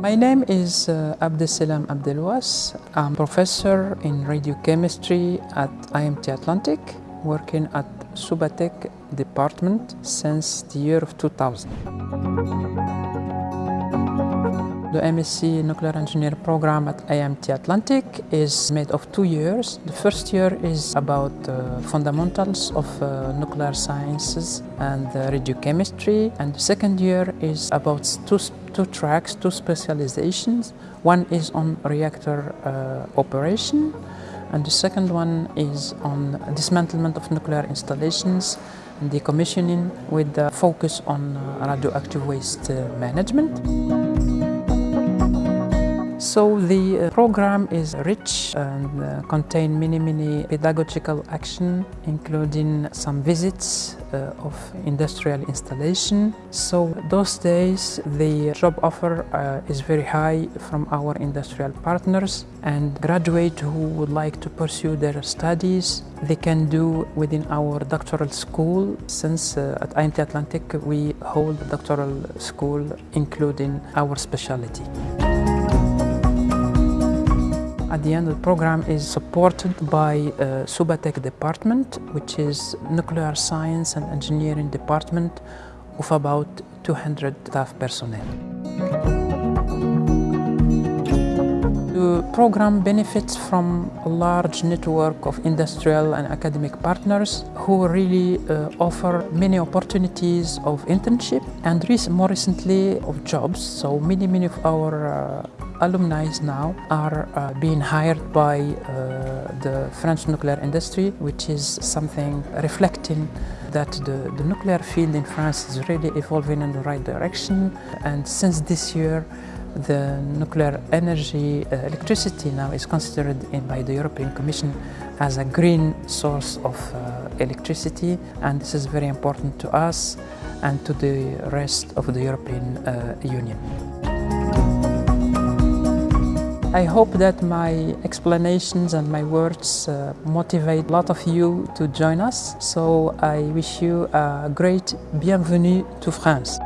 My name is uh, Abdesselam Abdelouas. I'm a professor in radiochemistry at IMT Atlantique, working at Subatech department since the year of 2000. The MSc Nuclear Engineer program at IMT Atlantique is made of two years. The first year is about uh, fundamentals of uh, nuclear sciences and uh, radiochemistry, and the second year is about two, two tracks, two specializations. One is on reactor uh, operation, and the second one is on dismantlement of nuclear installations and decommissioning with the focus on uh, radioactive waste uh, management. So the uh, program is rich and uh, contain many, many pedagogical action, including some visits uh, of industrial installation. So those days the job offer is very high from our industrial partners and graduate who would like to pursue their studies they can do within our doctoral school since at IMT Atlantique we hold doctoral school including our specialty. At the end, the program is supported by uh, Subatech department, which is nuclear science and engineering department of about 200 staff personnel. The program benefits from a large network of industrial and academic partners who really uh, offer many opportunities of internship and more recently of jobs. So many, many of our uh, alumni now are uh, being hired by uh, the French nuclear industry, which is something reflecting that the, the nuclear field in France is really evolving in the right direction. And since this year, the nuclear energy uh, electricity now is considered in, by the European Commission as a green source of uh, electricity and this is very important to us and to the rest of the European uh, Union. I hope that my explanations and my words uh, motivate a lot of you to join us. So I wish you a great bienvenue to France.